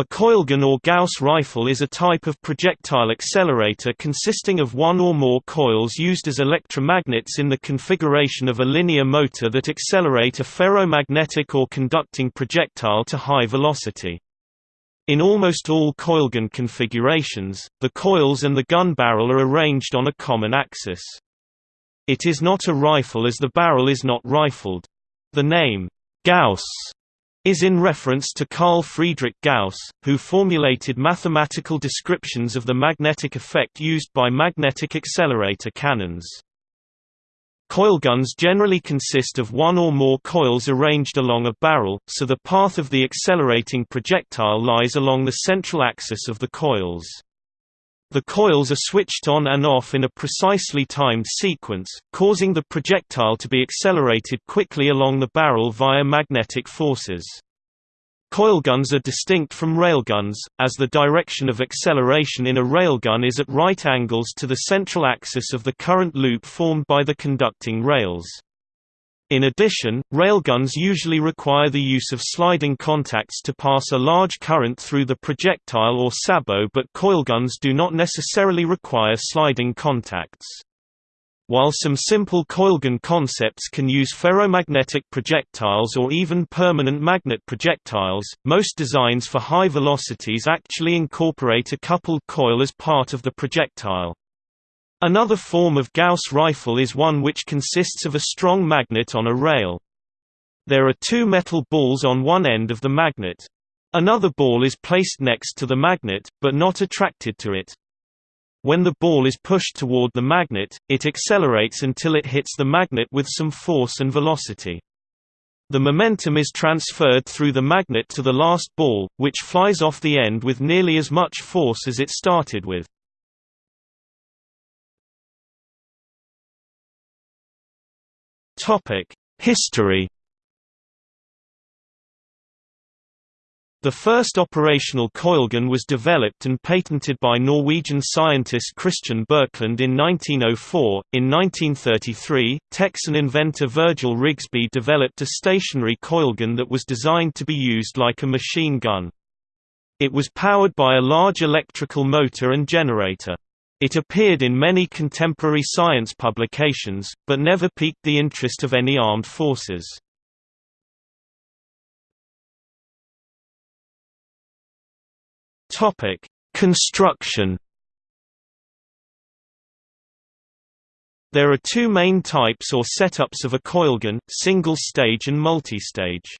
A coilgun or Gauss rifle is a type of projectile accelerator consisting of one or more coils used as electromagnets in the configuration of a linear motor that accelerate a ferromagnetic or conducting projectile to high velocity. In almost all coilgun configurations, the coils and the gun barrel are arranged on a common axis. It is not a rifle as the barrel is not rifled. The name, Gauss, is in reference to Carl Friedrich Gauss, who formulated mathematical descriptions of the magnetic effect used by magnetic accelerator cannons. Coilguns generally consist of one or more coils arranged along a barrel, so the path of the accelerating projectile lies along the central axis of the coils. The coils are switched on and off in a precisely timed sequence, causing the projectile to be accelerated quickly along the barrel via magnetic forces. Coilguns are distinct from railguns, as the direction of acceleration in a railgun is at right angles to the central axis of the current loop formed by the conducting rails. In addition, railguns usually require the use of sliding contacts to pass a large current through the projectile or sabot but coilguns do not necessarily require sliding contacts. While some simple coilgun concepts can use ferromagnetic projectiles or even permanent magnet projectiles, most designs for high velocities actually incorporate a coupled coil as part of the projectile. Another form of Gauss rifle is one which consists of a strong magnet on a rail. There are two metal balls on one end of the magnet. Another ball is placed next to the magnet, but not attracted to it. When the ball is pushed toward the magnet, it accelerates until it hits the magnet with some force and velocity. The momentum is transferred through the magnet to the last ball, which flies off the end with nearly as much force as it started with. History The first operational coilgun was developed and patented by Norwegian scientist Christian Birkeland in 1904. In 1933, Texan inventor Virgil Rigsby developed a stationary coilgun that was designed to be used like a machine gun. It was powered by a large electrical motor and generator. It appeared in many contemporary science publications, but never piqued the interest of any armed forces. Topic: Construction. There are two main types or setups of a coilgun, single-stage and multi-stage.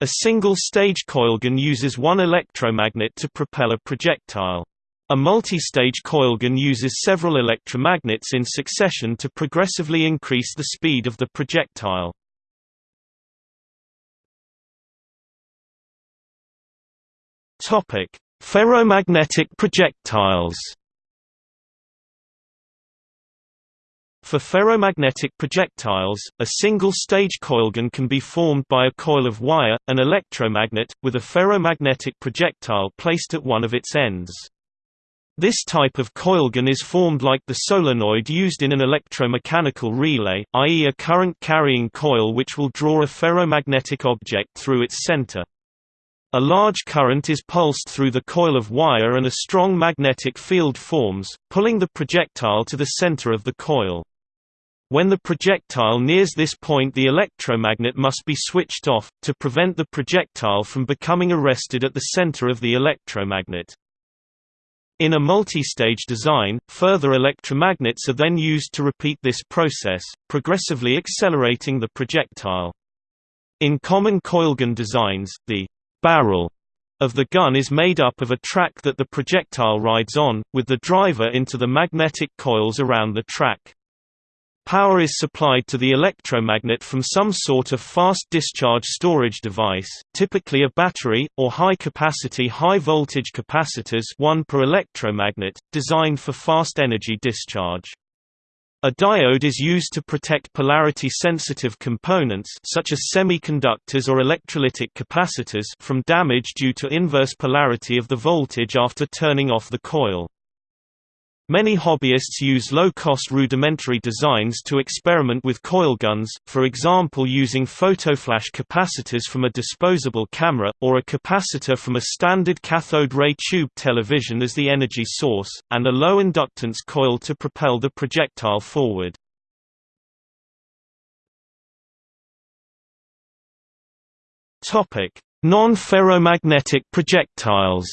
A single-stage coilgun uses one electromagnet to propel a projectile. A multi-stage coilgun uses several electromagnets in succession to progressively increase the speed of the projectile. Topic: Ferromagnetic projectiles. For ferromagnetic projectiles, a single-stage coilgun can be formed by a coil of wire, an electromagnet, with a ferromagnetic projectile placed at one of its ends. This type of coilgun is formed like the solenoid used in an electromechanical relay, i.e. a current-carrying coil which will draw a ferromagnetic object through its center. A large current is pulsed through the coil of wire and a strong magnetic field forms, pulling the projectile to the center of the coil. When the projectile nears this point the electromagnet must be switched off, to prevent the projectile from becoming arrested at the center of the electromagnet. In a multi-stage design, further electromagnets are then used to repeat this process, progressively accelerating the projectile. In common coilgun designs, the barrel of the gun is made up of a track that the projectile rides on, with the driver into the magnetic coils around the track. Power is supplied to the electromagnet from some sort of fast discharge storage device, typically a battery, or high-capacity high-voltage capacitors one per electromagnet, designed for fast energy discharge. A diode is used to protect polarity-sensitive components such as semiconductors or electrolytic capacitors from damage due to inverse polarity of the voltage after turning off the coil. Many hobbyists use low-cost rudimentary designs to experiment with coil guns, for example using photoflash capacitors from a disposable camera, or a capacitor from a standard cathode ray tube television as the energy source, and a low-inductance coil to propel the projectile forward. Non-ferromagnetic projectiles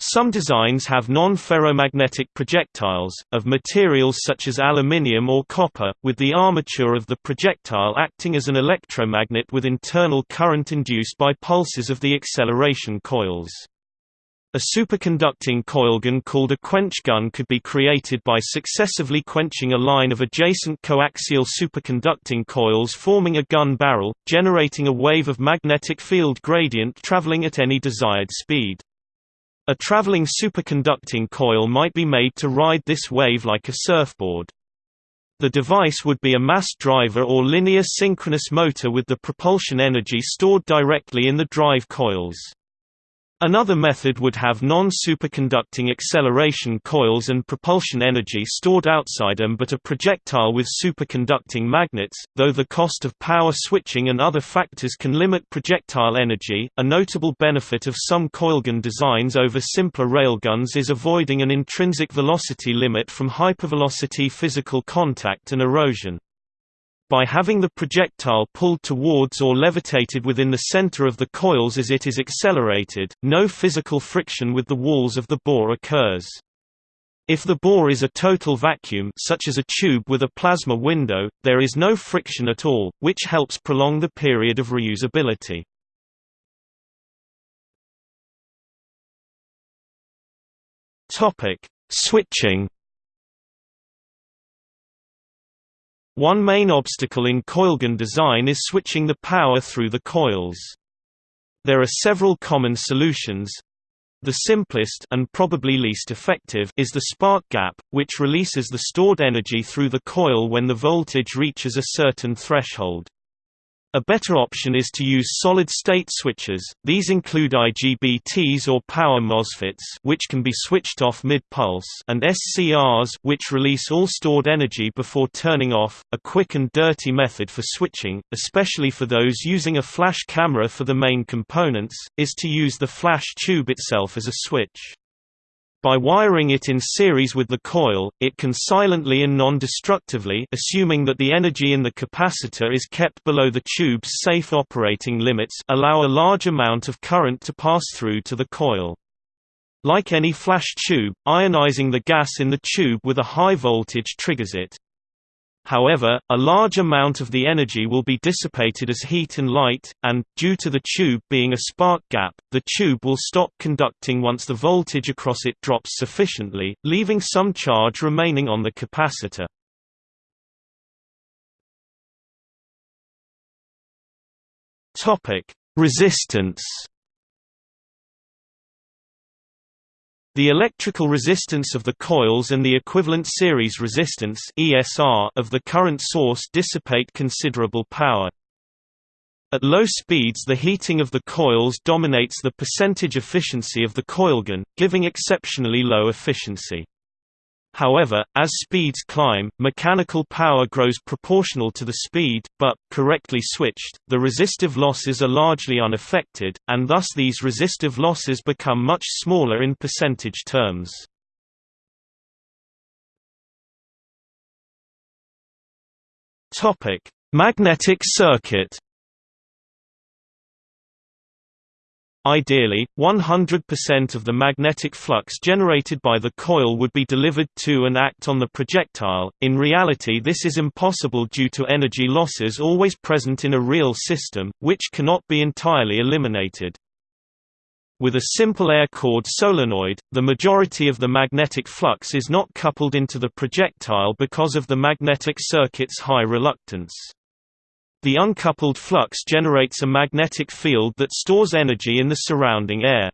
Some designs have non-ferromagnetic projectiles, of materials such as aluminium or copper, with the armature of the projectile acting as an electromagnet with internal current induced by pulses of the acceleration coils. A superconducting coilgun called a quench gun could be created by successively quenching a line of adjacent coaxial superconducting coils forming a gun barrel, generating a wave of magnetic field gradient traveling at any desired speed. A traveling superconducting coil might be made to ride this wave like a surfboard. The device would be a mass driver or linear synchronous motor with the propulsion energy stored directly in the drive coils. Another method would have non-superconducting acceleration coils and propulsion energy stored outside them but a projectile with superconducting magnets, though the cost of power switching and other factors can limit projectile energy. A notable benefit of some coilgun designs over simpler railguns is avoiding an intrinsic velocity limit from hypervelocity physical contact and erosion. By having the projectile pulled towards or levitated within the center of the coils as it is accelerated, no physical friction with the walls of the bore occurs. If the bore is a total vacuum such as a tube with a plasma window, there is no friction at all, which helps prolong the period of reusability. Switching One main obstacle in coilgun design is switching the power through the coils. There are several common solutions. The simplest and probably least effective is the spark gap, which releases the stored energy through the coil when the voltage reaches a certain threshold. A better option is to use solid-state switches, these include IGBTs or power MOSFETs which can be switched off mid-pulse and SCRs which release all stored energy before turning off, a quick and dirty method for switching, especially for those using a flash camera for the main components, is to use the flash tube itself as a switch. By wiring it in series with the coil, it can silently and non-destructively assuming that the energy in the capacitor is kept below the tube's safe operating limits allow a large amount of current to pass through to the coil. Like any flash tube, ionizing the gas in the tube with a high voltage triggers it. However, a large amount of the energy will be dissipated as heat and light, and, due to the tube being a spark gap, the tube will stop conducting once the voltage across it drops sufficiently, leaving some charge remaining on the capacitor. Resistance The electrical resistance of the coils and the equivalent series resistance (ESR) of the current source dissipate considerable power. At low speeds the heating of the coils dominates the percentage efficiency of the coilgun, giving exceptionally low efficiency. However, as speeds climb, mechanical power grows proportional to the speed, but, correctly switched, the resistive losses are largely unaffected, and thus these resistive losses become much smaller in percentage terms. Magnetic circuit Ideally, 100% of the magnetic flux generated by the coil would be delivered to and act on the projectile. In reality, this is impossible due to energy losses always present in a real system, which cannot be entirely eliminated. With a simple air-cored solenoid, the majority of the magnetic flux is not coupled into the projectile because of the magnetic circuit's high reluctance. The uncoupled flux generates a magnetic field that stores energy in the surrounding air.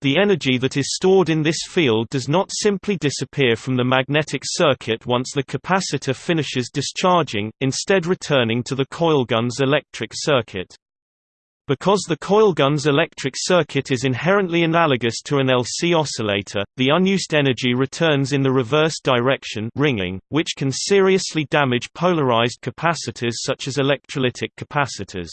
The energy that is stored in this field does not simply disappear from the magnetic circuit once the capacitor finishes discharging, instead returning to the coilgun's electric circuit. Because the coilgun's electric circuit is inherently analogous to an LC oscillator, the unused energy returns in the reverse direction ringing, which can seriously damage polarized capacitors such as electrolytic capacitors.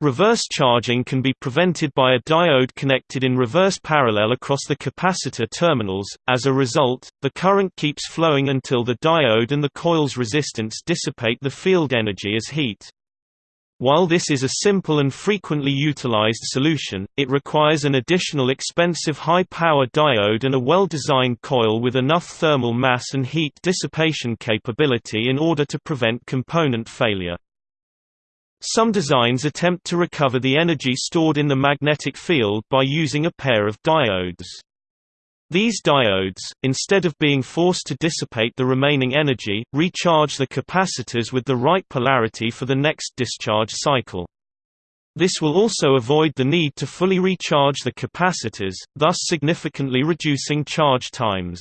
Reverse charging can be prevented by a diode connected in reverse parallel across the capacitor terminals, as a result, the current keeps flowing until the diode and the coil's resistance dissipate the field energy as heat. While this is a simple and frequently utilized solution, it requires an additional expensive high-power diode and a well-designed coil with enough thermal mass and heat dissipation capability in order to prevent component failure. Some designs attempt to recover the energy stored in the magnetic field by using a pair of diodes. These diodes, instead of being forced to dissipate the remaining energy, recharge the capacitors with the right polarity for the next discharge cycle. This will also avoid the need to fully recharge the capacitors, thus significantly reducing charge times.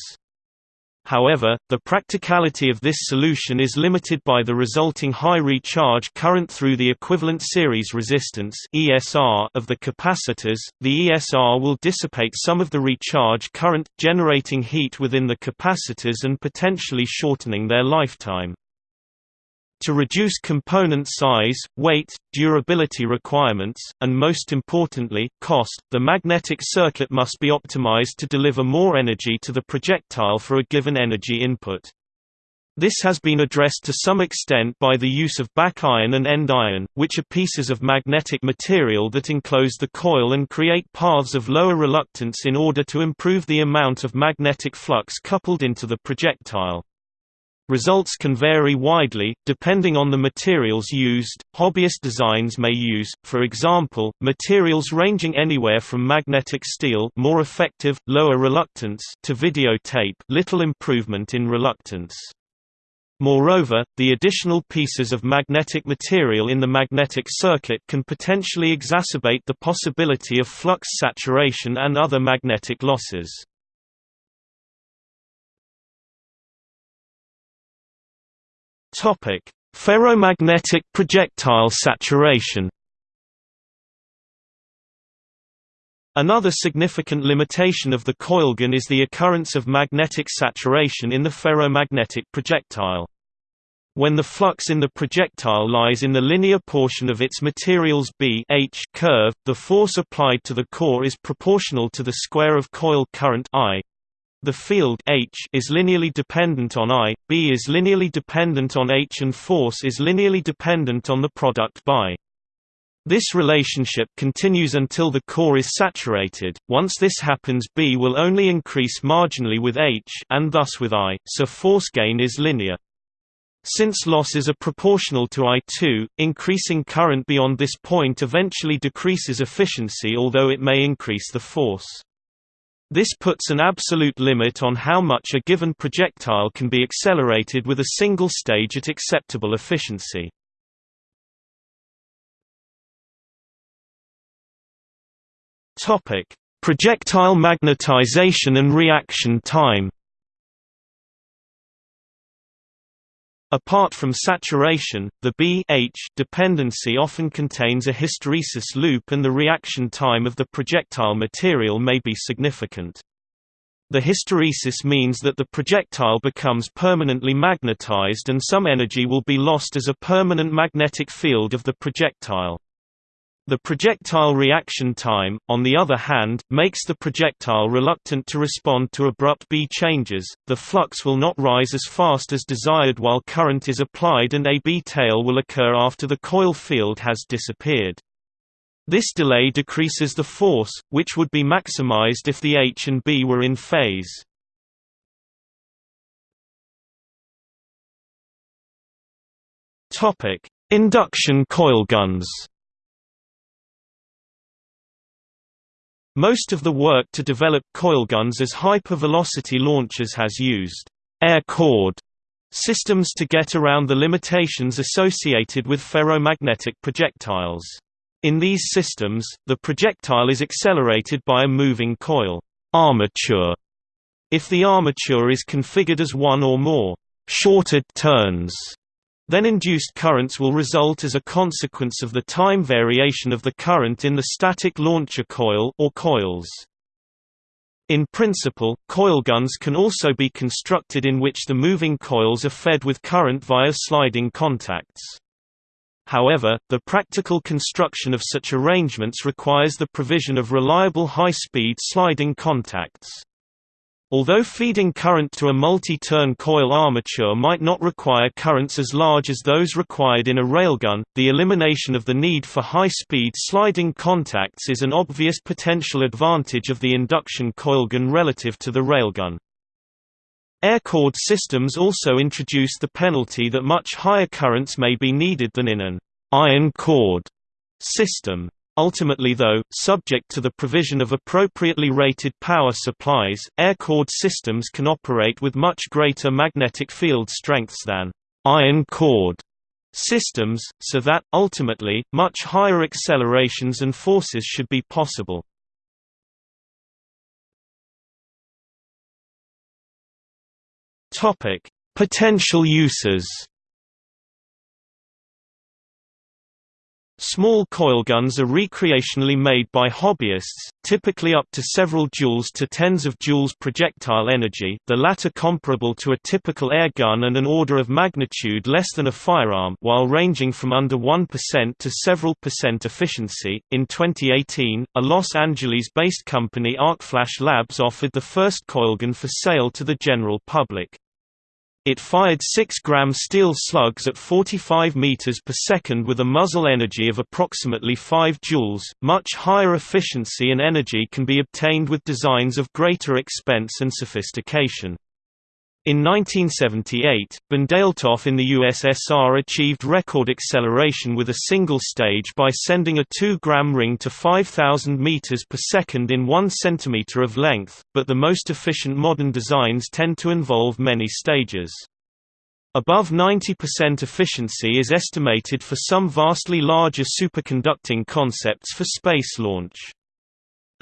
However, the practicality of this solution is limited by the resulting high recharge current through the equivalent series resistance (ESR) of the capacitors. The ESR will dissipate some of the recharge current, generating heat within the capacitors and potentially shortening their lifetime. To reduce component size, weight, durability requirements, and most importantly, cost, the magnetic circuit must be optimized to deliver more energy to the projectile for a given energy input. This has been addressed to some extent by the use of back iron and end iron, which are pieces of magnetic material that enclose the coil and create paths of lower reluctance in order to improve the amount of magnetic flux coupled into the projectile. Results can vary widely, depending on the materials used. Hobbyist designs may use, for example, materials ranging anywhere from magnetic steel more effective, lower reluctance to videotape little improvement in reluctance. Moreover, the additional pieces of magnetic material in the magnetic circuit can potentially exacerbate the possibility of flux saturation and other magnetic losses. Topic: Ferromagnetic projectile saturation. Another significant limitation of the coilgun is the occurrence of magnetic saturation in the ferromagnetic projectile. When the flux in the projectile lies in the linear portion of its material's B H curve, the force applied to the core is proportional to the square of coil current I. The field H is linearly dependent on I, B is linearly dependent on H and force is linearly dependent on the product by. This relationship continues until the core is saturated. Once this happens, B will only increase marginally with H and thus with I, so force gain is linear. Since losses are proportional to I2, increasing current beyond this point eventually decreases efficiency although it may increase the force. This puts an absolute limit on how much a given projectile can be accelerated with a single stage at acceptable efficiency. Topic: Projectile magnetization and reaction time. Apart from saturation, the B H dependency often contains a hysteresis loop and the reaction time of the projectile material may be significant. The hysteresis means that the projectile becomes permanently magnetized and some energy will be lost as a permanent magnetic field of the projectile. The projectile reaction time, on the other hand, makes the projectile reluctant to respond to abrupt B changes, the flux will not rise as fast as desired while current is applied and a B tail will occur after the coil field has disappeared. This delay decreases the force, which would be maximized if the H and B were in phase. Induction coilguns Most of the work to develop coilguns as hypervelocity launchers has used air-cored systems to get around the limitations associated with ferromagnetic projectiles. In these systems, the projectile is accelerated by a moving coil armature. If the armature is configured as one or more shorted turns Then induced currents will result as a consequence of the time variation of the current in the static launcher coil or coils. In principle, coilguns can also be constructed in which the moving coils are fed with current via sliding contacts. However, the practical construction of such arrangements requires the provision of reliable high-speed sliding contacts. Although feeding current to a multi-turn coil armature might not require currents as large as those required in a railgun, the elimination of the need for high-speed sliding contacts is an obvious potential advantage of the induction coilgun relative to the railgun. Air-cored systems also introduce the penalty that much higher currents may be needed than in an iron cored system. Ultimately though, subject to the provision of appropriately rated power supplies, air-cored systems can operate with much greater magnetic field strengths than iron-cored systems, so that, ultimately, much higher accelerations and forces should be possible. Potential uses Small coilguns are recreationally made by hobbyists, typically up to several joules to tens of joules projectile energy the latter comparable to a typical air gun and an order of magnitude less than a firearm while ranging from under 1% to several percent efficiency. In 2018, a Los Angeles-based company Arcflash Labs offered the first coilgun for sale to the general public. It fired 6-gram steel slugs at 45 meters per second with a muzzle energy of approximately 5 joules. Much higher efficiency and energy can be obtained with designs of greater expense and sophistication. In 1978, Bondaletov in the USSR achieved record acceleration with a single stage by sending a 2-gram ring to 5,000 meters per second in 1 centimeter of length, but the most efficient modern designs tend to involve many stages. Above 90% efficiency is estimated for some vastly larger superconducting concepts for space launch.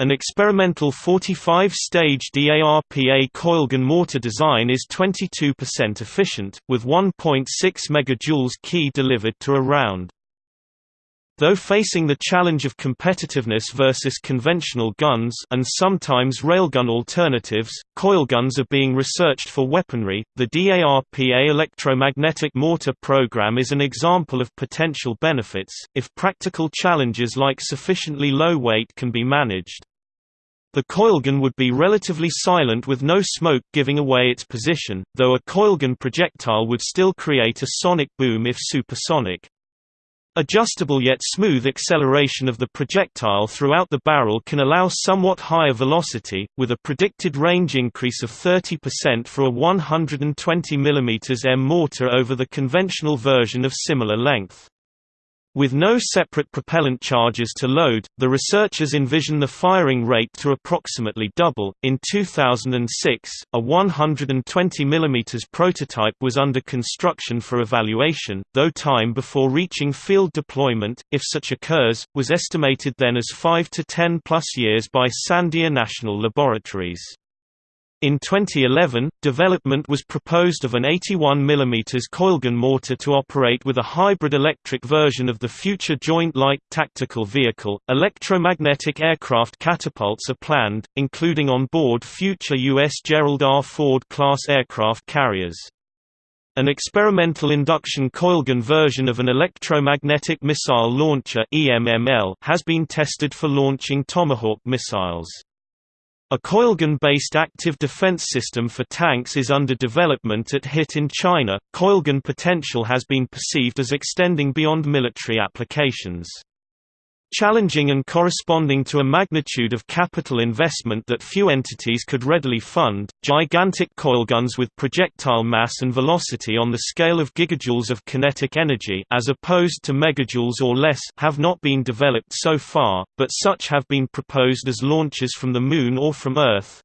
An experimental 45-stage DARPA coilgun mortar design is 22% efficient, with 1.6 MJ key delivered to a round. Though facing the challenge of competitiveness versus conventional guns and sometimes railgun alternatives, coilguns are being researched for weaponry. The DARPA electromagnetic mortar program is an example of potential benefits, if practical challenges like sufficiently low weight can be managed. The coilgun would be relatively silent with no smoke giving away its position, though a coilgun projectile would still create a sonic boom if supersonic. Adjustable yet smooth acceleration of the projectile throughout the barrel can allow somewhat higher velocity, with a predicted range increase of 30% for a 120 mm M mortar over the conventional version of similar length. With no separate propellant charges to load, the researchers envision the firing rate to approximately double. In 2006, a 120 mm prototype was under construction for evaluation, though time before reaching field deployment, if such occurs, was estimated then as 5 to 10 plus years by Sandia National Laboratories. In 2011, development was proposed of an 81 mm coilgun mortar to operate with a hybrid electric version of the future Joint Light Tactical Vehicle. Electromagnetic aircraft catapults are planned, including on board future U.S. Gerald R. Ford class aircraft carriers. An experimental induction coilgun version of an electromagnetic missile launcher (EMML) has been tested for launching Tomahawk missiles. A coilgun-based active defense system for tanks is under development at HIT in China. Coilgun potential has been perceived as extending beyond military applications. Challenging and corresponding to a magnitude of capital investment that few entities could readily fund, gigantic coilguns with projectile mass and velocity on the scale of gigajoules of kinetic energy as opposed to megajoules or less have not been developed so far, but such have been proposed as launches from the Moon or from Earth,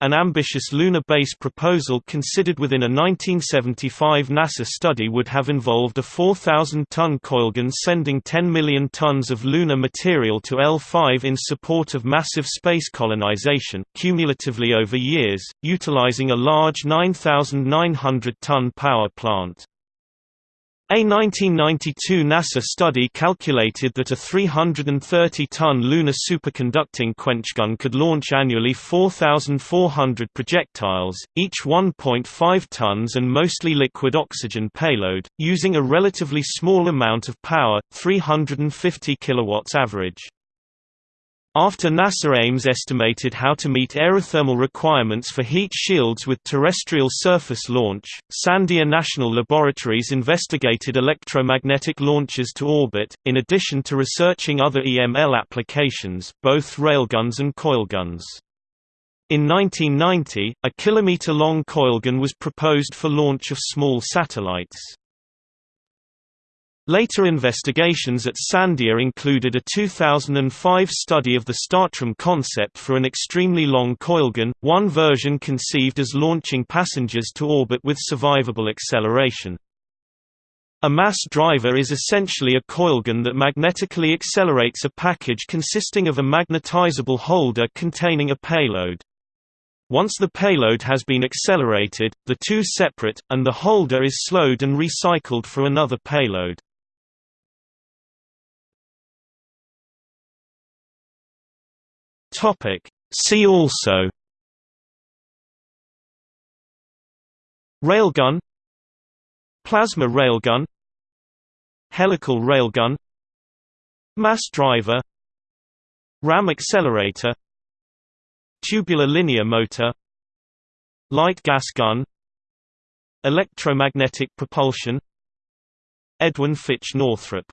an ambitious lunar base proposal considered within a 1975 NASA study would have involved a 4,000-ton coilgun sending 10 million tons of lunar material to L5 in support of massive space colonization, cumulatively over years, utilizing a large 9,900-ton power plant. A 1992 NASA study calculated that a 330-ton lunar superconducting quenchgun could launch annually 4,400 projectiles, each 1.5 tons and mostly liquid oxygen payload, using a relatively small amount of power, 350 kilowatts average. After NASA Ames estimated how to meet aerothermal requirements for heat shields with terrestrial surface launch, Sandia National Laboratories investigated electromagnetic launches to orbit, in addition to researching other EML applications, both railguns and coilguns. In 1990, a kilometer-long coilgun was proposed for launch of small satellites. Later investigations at Sandia included a 2005 study of the StarTram concept for an extremely long coilgun, one version conceived as launching passengers to orbit with survivable acceleration. A mass driver is essentially a coilgun that magnetically accelerates a package consisting of a magnetizable holder containing a payload. Once the payload has been accelerated, the two separate, and the holder is slowed and recycled for another payload. Topic. See also Railgun Plasma railgun Helical railgun Mass driver Ram accelerator Tubular linear motor Light gas gun Electromagnetic propulsion Edwin Fitch Northrop